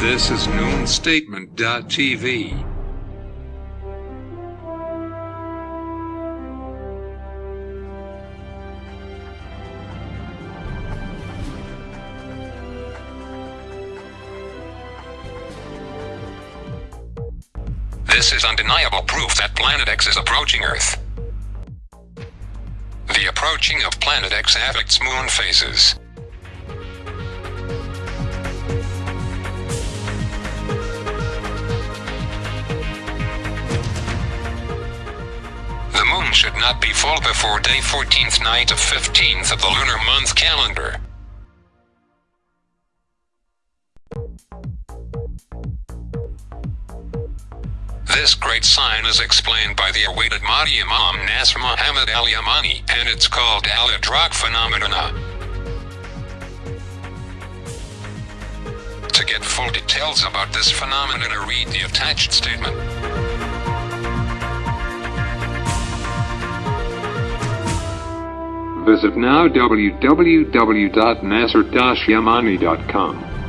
This is noonstatement.tv. This is undeniable proof that Planet X is approaching Earth. The approaching of Planet X affects moon phases. Moon should not be full before day 14th night of 15th of the lunar month calendar. This great sign is explained by the awaited Mahdi Imam Nasr Muhammad al Yamani, and it's called Al Idrak phenomena. To get full details about this phenomenon, read the attached statement. Visit now www.nasr-yamani.com.